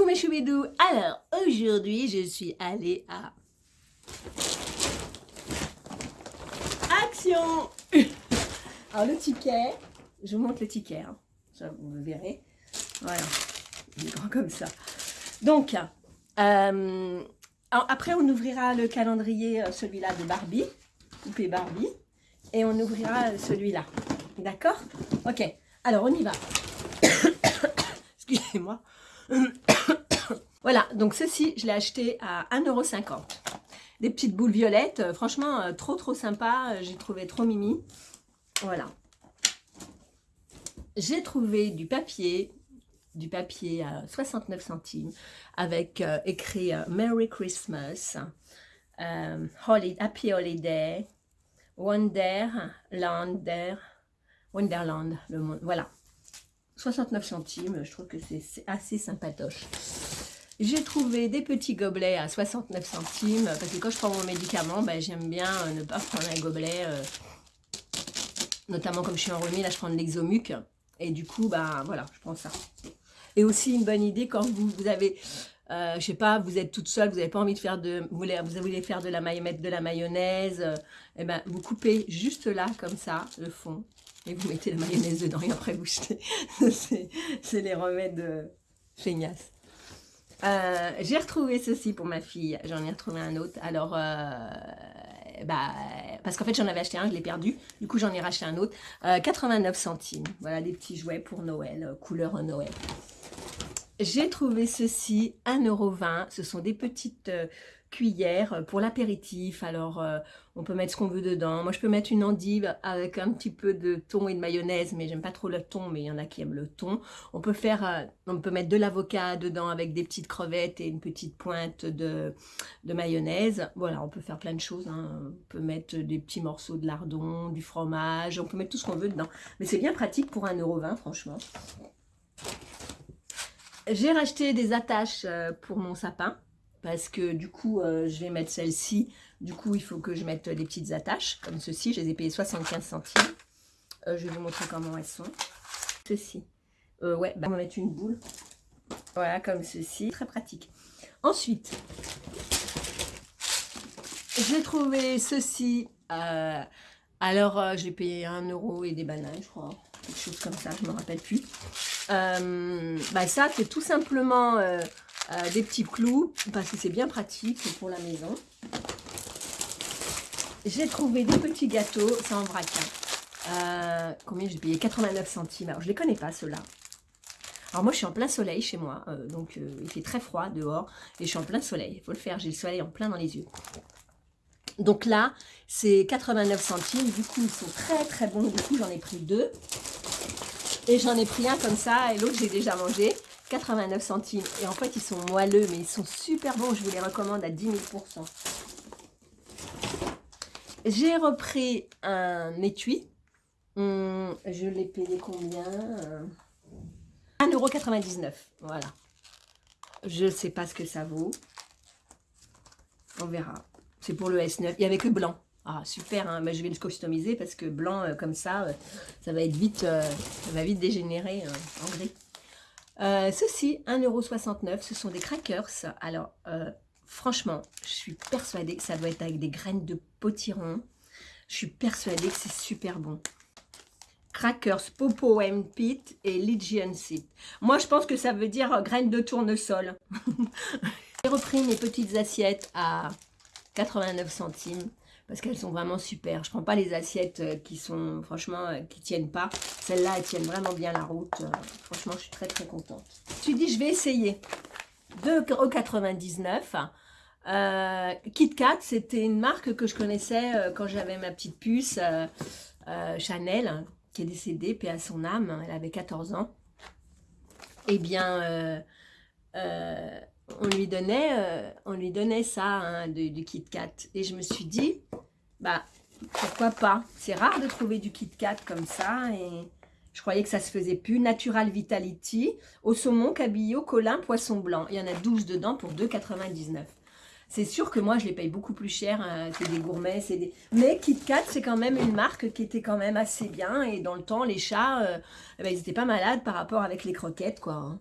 Mes choubidous Alors, aujourd'hui, je suis allée à... Action Alors, le ticket, je vous montre le ticket, hein. vous verrez. Voilà, il est grand comme ça. Donc, euh, après, on ouvrira le calendrier, euh, celui-là de Barbie, poupée Barbie, et on ouvrira celui-là. D'accord? Ok, alors on y va. Excusez-moi. voilà, donc ceci, je l'ai acheté à 1,50€. Des petites boules violettes, euh, franchement, euh, trop trop sympa, j'ai trouvé trop mimi. Voilà. J'ai trouvé du papier, du papier à 69 centimes, avec euh, écrit Merry Christmas, Happy Holiday, Wonderland, Wonderland, le monde, voilà. 69 centimes, je trouve que c'est assez sympatoche. J'ai trouvé des petits gobelets à 69 centimes, parce que quand je prends mon médicament, ben, j'aime bien euh, ne pas prendre un gobelet, euh, notamment comme je suis en remis, là je prends de l'exomuc, et du coup, ben voilà, je prends ça. Et aussi une bonne idée quand vous avez, euh, je sais pas, vous êtes toute seule, vous n'avez pas envie de faire de, vous voulez, vous faire de la mayonnaise, de la mayonnaise, et eh ben vous coupez juste là, comme ça, le fond, et vous mettez la mayonnaise dedans et après vous jetez. C'est les remèdes euh, feignasses. Euh, j'ai retrouvé ceci pour ma fille, j'en ai retrouvé un autre. Alors, euh, bah, parce qu'en fait j'en avais acheté un, je l'ai perdu. Du coup j'en ai racheté un autre. 89 centimes. Voilà des petits jouets pour Noël, couleur Noël. J'ai trouvé ceci, 1,20€. Ce sont des petites cuillère pour l'apéritif. Alors, euh, on peut mettre ce qu'on veut dedans. Moi, je peux mettre une endive avec un petit peu de thon et de mayonnaise, mais j'aime pas trop le thon, mais il y en a qui aiment le thon. On peut faire, euh, on peut mettre de l'avocat dedans avec des petites crevettes et une petite pointe de, de mayonnaise. Voilà, on peut faire plein de choses. Hein. On peut mettre des petits morceaux de lardon, du fromage, on peut mettre tout ce qu'on veut dedans. Mais c'est bien pratique pour 1,20€, franchement. J'ai racheté des attaches euh, pour mon sapin parce que du coup, euh, je vais mettre celle-ci. Du coup, il faut que je mette des petites attaches, comme ceci. Je les ai payées 75 centimes. Euh, je vais vous montrer comment elles sont. Ceci. Ouais, bah, on va mettre une boule. Voilà, comme ceci. Très pratique. Ensuite, j'ai trouvé ceci. alors, j'ai payé 1 euro et des bananes, je crois. Quelque chose comme ça, je ne me rappelle plus. Bah, ça, c'est tout simplement euh, des petits clous, parce que c'est bien pratique pour la maison. J'ai trouvé des petits gâteaux, c'est en vrac. Hein. Euh, combien j'ai payé? 89 centimes. Alors, je les connais pas, ceux-là. Alors, moi, je suis en plein soleil chez moi. Euh, donc, il fait très froid dehors. Et je suis en plein soleil. Il faut le faire. J'ai le soleil en plein dans les yeux. Donc là, c'est 89 centimes. Du coup, ils sont très, très bons. Du coup, j'en ai pris deux. Et j'en ai pris un comme ça. Et l'autre, j'ai déjà mangé. 89 centimes. Et en fait, ils sont moelleux, mais ils sont super bons. Je vous les recommande à 10 000% J'ai repris un étui. Hum, je l'ai payé combien 1,99€. Voilà. Je ne sais pas ce que ça vaut. On verra. C'est pour le S9. Il n'y avait que blanc. Ah, super, hein. je vais le customiser parce que blanc euh, comme ça, euh, ça va être vite, euh, ça va vite dégénérer en gris. Euh, ceci, 1,69€, ce sont des crackers. Alors, euh, franchement, je suis persuadée que ça doit être avec des graines de potiron. Je suis persuadée que c'est super bon. Crackers, Popo and Pit et Legion Seed. Moi, je pense que ça veut dire euh, graines de tournesol. J'ai repris mes petites assiettes à 89 centimes parce qu'elles sont vraiment super. Je prends pas les assiettes euh, qui sont, franchement, euh, qui tiennent pas. Celles-là, elles tiennent vraiment bien la route. Euh, franchement, je suis très, très contente. Je me suis dit, je vais essayer. 2,99 euh, KitKat, c'était une marque que je connaissais quand j'avais ma petite puce Chanel, qui est décédée, puis à son âme, elle avait 14 ans. Eh bien, on lui donnait, on lui donnait ça, hein, du, Kit Kat. Et je me suis dit, bah, pourquoi pas C'est rare de trouver du Kit Kat comme ça. Et je croyais que ça se faisait plus. Natural Vitality, au saumon, cabillaud, colin, poisson blanc. Il y en a 12 dedans pour 2,99. C'est sûr que moi, je les paye beaucoup plus cher hein, que des gourmets. Des... Mais KitKat, c'est quand même une marque qui était quand même assez bien. Et dans le temps, les chats, euh, eh ben, ils n'étaient pas malades par rapport avec les croquettes, quoi. Hein.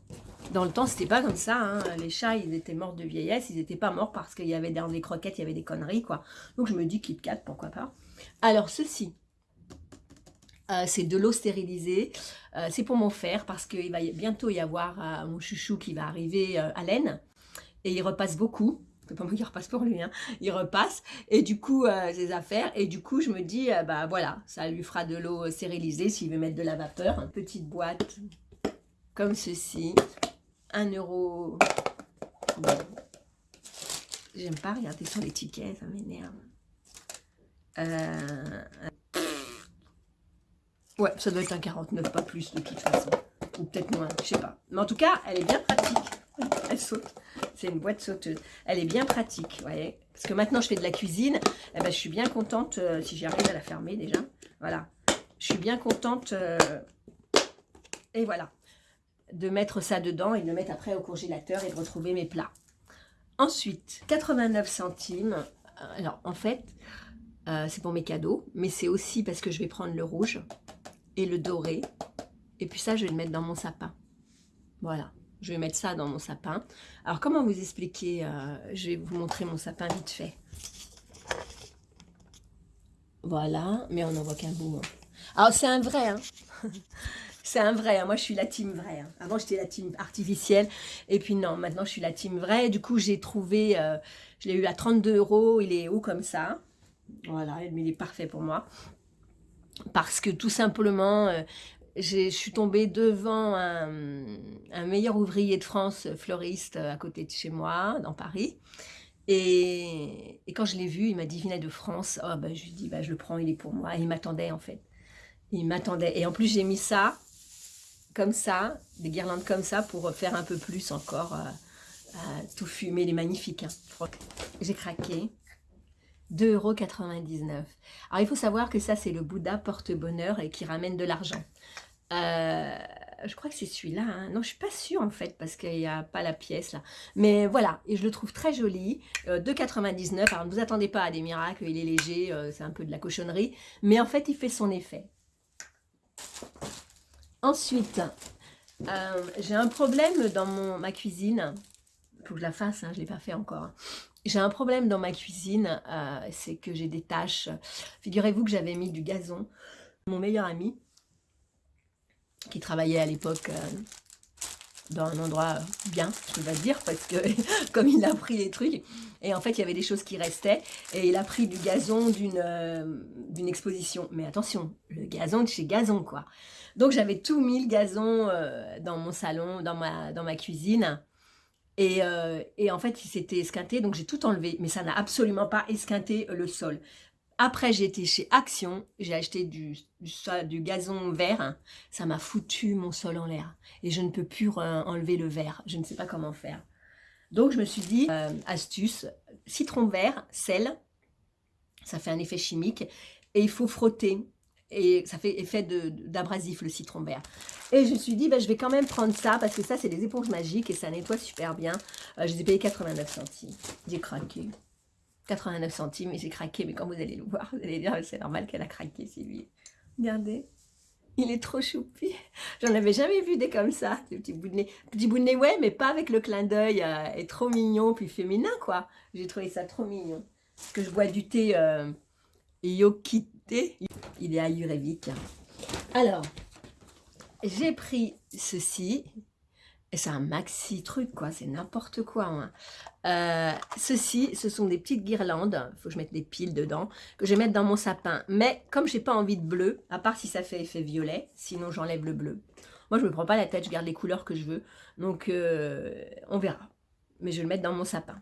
Dans le temps, c'était pas comme ça. Hein. Les chats, ils étaient morts de vieillesse. Ils n'étaient pas morts parce qu'il y avait dans les croquettes, il y avait des conneries, quoi. Donc, je me dis KitKat, pourquoi pas. Alors, ceci, euh, c'est de l'eau stérilisée. Euh, c'est pour mon fer parce qu'il va bientôt y avoir mon chouchou qui va arriver à laine. Et il repasse beaucoup c'est pas moi qui repasse pour lui, hein. il repasse, et du coup, euh, ses affaires, et du coup, je me dis, euh, bah voilà, ça lui fera de l'eau stérilisée s'il veut mettre de la vapeur, petite boîte, comme ceci, 1 euro, j'aime pas regarder sur l'étiquette, ça m'énerve, euh, ouais, ça doit être un 49, pas plus de toute façon, ou peut-être moins, je sais pas, mais en tout cas, elle est bien pratique, elle saute. C'est une boîte sauteuse. Elle est bien pratique, vous voyez. Parce que maintenant, je fais de la cuisine. Eh ben, je suis bien contente, euh, si j'arrive à la fermer déjà. Voilà. Je suis bien contente. Euh, et voilà. De mettre ça dedans et de le mettre après au congélateur et de retrouver mes plats. Ensuite, 89 centimes. Alors, en fait, euh, c'est pour mes cadeaux. Mais c'est aussi parce que je vais prendre le rouge et le doré. Et puis ça, je vais le mettre dans mon sapin. Voilà. Je vais mettre ça dans mon sapin. Alors, comment vous expliquer euh, Je vais vous montrer mon sapin vite fait. Voilà, mais on n'en voit qu'un bout. Hein. Alors, c'est un vrai, hein C'est un vrai, hein. moi je suis la team vrai. Hein. Avant j'étais la team artificielle, et puis non, maintenant je suis la team vrai. Du coup j'ai trouvé, euh, je l'ai eu à 32 euros, il est haut comme ça. Voilà, mais il est parfait pour moi. Parce que tout simplement, euh, je suis tombée devant un, meilleur ouvrier de France, fleuriste, à côté de chez moi, dans Paris. Et, quand je l'ai vu, il m'a dit, de France. Oh, bah, je lui ai dit, bah, je le prends, il est pour moi. il m'attendait, en fait. Il m'attendait. Et en plus, j'ai mis ça, comme ça, des guirlandes comme ça, pour faire un peu plus encore, euh, tout fumer. Il est magnifique. Hein. J'ai craqué. 2,99€. Alors, il faut savoir que ça, c'est le Bouddha porte-bonheur et qui ramène de l'argent. Euh, je crois que c'est celui-là. Hein. Non, je suis pas sûre en fait parce qu'il n'y a pas la pièce là. Mais voilà, et je le trouve très joli. Euh, 2,99. Alors ne vous attendez pas à des miracles, il est léger, euh, c'est un peu de la cochonnerie. Mais en fait, il fait son effet. Ensuite, euh, j'ai un problème dans ma cuisine. Il faut que je la fasse, hein, je ne l'ai pas fait encore. J'ai un problème dans ma cuisine, c'est que j'ai des taches. Figurez-vous que j'avais mis du gazon. Mon meilleur ami, qui travaillait à l'époque euh, dans un endroit bien, je vais dire, parce que comme il a pris les trucs, et en fait il y avait des choses qui restaient, et il a pris du gazon euh, d'une exposition. Mais attention, le gazon de chez Gazon, quoi. Donc j'avais tout mis le gazon euh, dans mon salon, dans ma, cuisine, et, et en fait il s'était esquinté, donc j'ai tout enlevé, mais ça n'a absolument pas esquinté le sol. Après, j'ai été chez Action, j'ai acheté du, gazon vert. Ça m'a foutu mon sol en l'air. Et je ne peux plus enlever le vert. Je ne sais pas comment faire. Donc, je me suis dit, euh, astuce, citron vert, sel. Ça fait un effet chimique. Et il faut frotter. Et ça fait effet d'abrasif, le citron vert. Et je me suis dit, bah, je vais quand même prendre ça, parce que ça, c'est des éponges magiques et ça nettoie super bien. Euh, je les ai payés 89 centimes. J'ai craqué. 89 centimes et j'ai craqué, mais quand vous allez le voir, vous allez dire c'est normal qu'elle a craqué, lui. Regardez, il est trop choupi. J'en avais jamais vu des comme ça, des petits bouts de nez. Petit bout de nez, ouais, mais pas avec le clin d'œil, euh, est trop mignon, puis féminin, quoi. J'ai trouvé ça trop mignon. Parce que je bois du thé euh, Yokite, il est ayurvédique. Alors, j'ai pris ceci, c'est un maxi truc, quoi. C'est n'importe quoi. Hein. Euh, ceci, ce sont des petites guirlandes. Il faut que je mette des piles dedans. Que je vais mettre dans mon sapin. Mais comme je n'ai pas envie de bleu, à part si ça fait effet violet. Sinon, j'enlève le bleu. Moi, je ne me prends pas la tête. Je garde les couleurs que je veux. Donc, euh, on verra. Mais je vais le mettre dans mon sapin.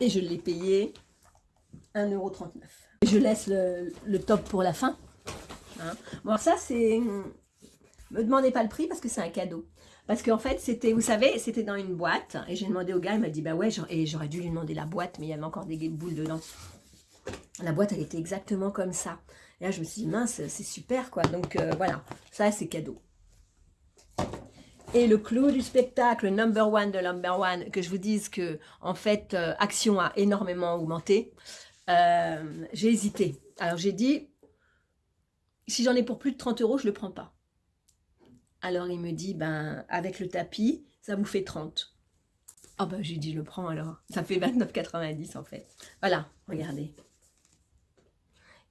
Et je l'ai payé 1,39€. Je laisse le, top pour la fin. Hein. Bon, ça, c'est... Me demandez pas le prix parce que c'est un cadeau. Parce qu'en fait, c'était, vous savez, c'était dans une boîte. Et j'ai demandé au gars, il m'a dit, bah ouais, et j'aurais dû lui demander la boîte, mais il y avait encore des boules dedans. La boîte, elle était exactement comme ça. Et là, je me suis dit, mince, c'est super, quoi. Donc, euh, voilà, ça, c'est cadeau. Et le clou du spectacle, number one de number one, que je vous dise que, en fait, euh, Action a énormément augmenté. Euh, j'ai hésité. Alors, j'ai dit, si j'en ai pour plus de 30 euros, je ne le prends pas. Alors, il me dit, ben, avec le tapis, ça vous fait 30. Ah ben, j'ai dit, je le prends alors. Ça fait 29,90 en fait. Voilà, regardez.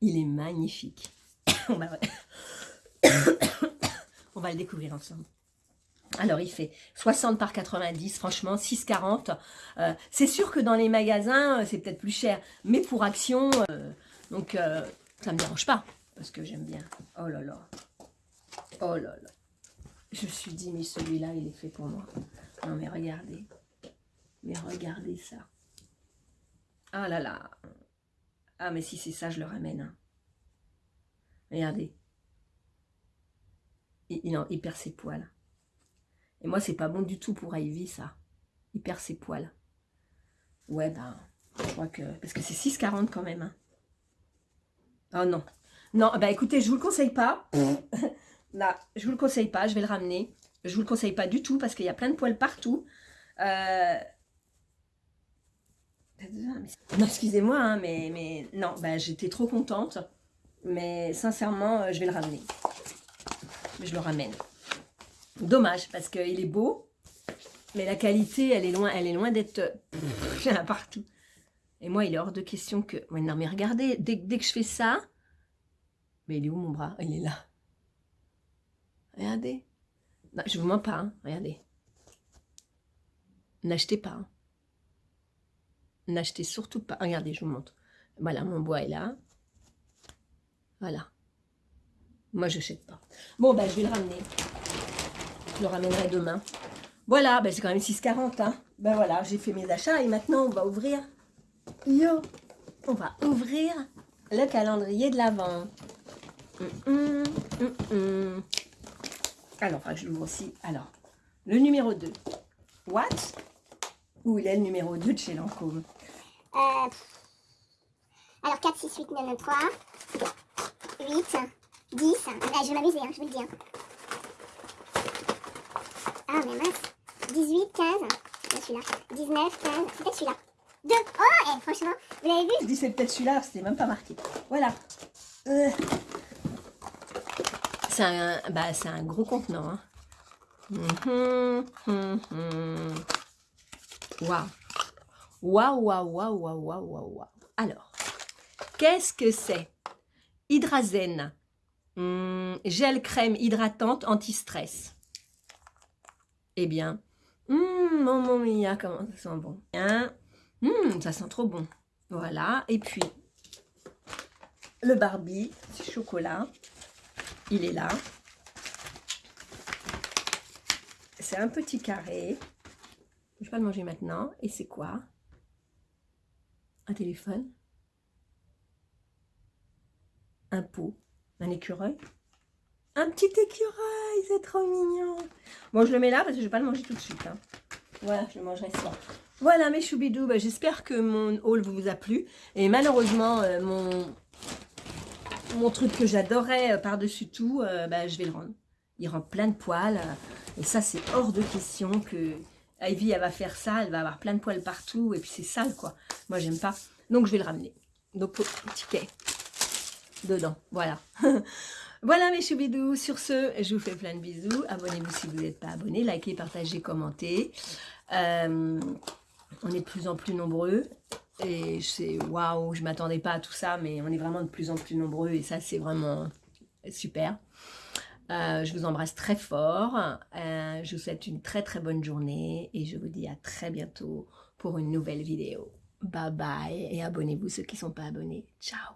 Il est magnifique. Va... On va le découvrir ensemble. Alors, il fait 60 par 90, franchement, 6,40. Euh, c'est sûr que dans les magasins, euh, c'est peut-être plus cher. Mais pour Action, euh, donc, ça ne me dérange pas. Parce que j'aime bien. Oh là là. Oh là là. Je me suis dit, mais celui-là, il est fait pour moi. Non, mais regardez. Mais regardez ça. Ah là là. Ah, mais si c'est ça, je le ramène. Hein. Regardez. Il, il perd ses poils. Et moi, c'est pas bon du tout pour Ivy, ça. Il perd ses poils. Ouais, ben, je crois que... Parce que c'est 6,40 quand même. Hein. Oh non. Non, bah écoutez, je vous le conseille pas. Là, je vous le conseille pas, je vais le ramener. Je vous le conseille pas du tout parce qu'il y a plein de poils partout. Euh... Non, excusez-moi, hein, mais, mais non, bah, j'étais trop contente. Mais sincèrement, euh, je vais le ramener. Je le ramène. Dommage, parce qu'il est beau, mais la qualité, elle est loin, loin d'être partout. Et moi, il est hors de question que... non, mais regardez, dès, dès, que je fais ça... Mais il est où mon bras? Il est là. Regardez. Non, je vous mens pas, hein. regardez. N'achetez pas. Hein. N'achetez surtout pas. Regardez, je vous montre. Voilà, mon bois est là. Voilà. Moi, je n'achète pas. Bon, ben, je vais le ramener. Je le ramènerai demain. Voilà, ben, c'est quand même 6,40. Hein. Ben voilà, j'ai fait mes achats et maintenant, on va ouvrir. Yo On va ouvrir le calendrier de l'Avent. Hum, hum, hum, Alors, je l'ouvre aussi. Alors, le numéro 2. What? Où il est le numéro 2 de chez Lancôme? Euh, Alors, 4, 6, 8, 9, 3, 8, 10. je vais m'amuser, hein, je vous le dis. Ah, mais mince. 18, 15. C'est celui-là. 19, 15. C'est peut-être celui-là. 2. Oh, et franchement, vous l'avez vu? Je dis c'est peut-être celui-là, c'était même pas marqué. Voilà. Euh. C'est un, bah, un gros contenant. Hein. Waouh. Waouh, waouh, waouh, waouh, waouh, waouh. Alors, qu'est-ce que c'est? Hydrazen. Hmm, gel crème hydratante anti-stress. Eh bien, hum, maman mia, comment ça sent bon? Hein? Hum, ça sent trop bon. Voilà, et puis le Barbie, chocolat, il est là. C'est un petit carré. Je vais pas le manger maintenant. Et c'est quoi? Un téléphone? Un pot? Un écureuil? Un petit écureuil, c'est trop mignon. Bon, je le mets là parce que je vais pas le manger tout de suite. Hein. Voilà, je le mangerai ça. Voilà mes choubidous, bah, j'espère que mon haul vous a plu. Et malheureusement, euh, mon, mon truc que j'adorais euh, par-dessus tout, euh, bah, je vais le rendre. Il rend plein de poils. et ça, c'est hors de question que Ivy, elle va faire ça. Elle va avoir plein de poils partout. Et puis, c'est sale, quoi. Moi, j'aime pas. Donc, je vais le ramener. Donc, ticket dedans. Voilà. Voilà mes choubidous, sur ce, je vous fais plein de bisous. Abonnez-vous si vous n'êtes pas abonné, likez, partagez, commentez. Euh, on est de plus en plus nombreux et c'est waouh, je ne m'attendais pas à tout ça, mais on est vraiment de plus en plus nombreux et ça c'est vraiment super. Euh, je vous embrasse très fort, euh, je vous souhaite une très très bonne journée et je vous dis à très bientôt pour une nouvelle vidéo. Bye bye et abonnez-vous ceux qui ne sont pas abonnés. Ciao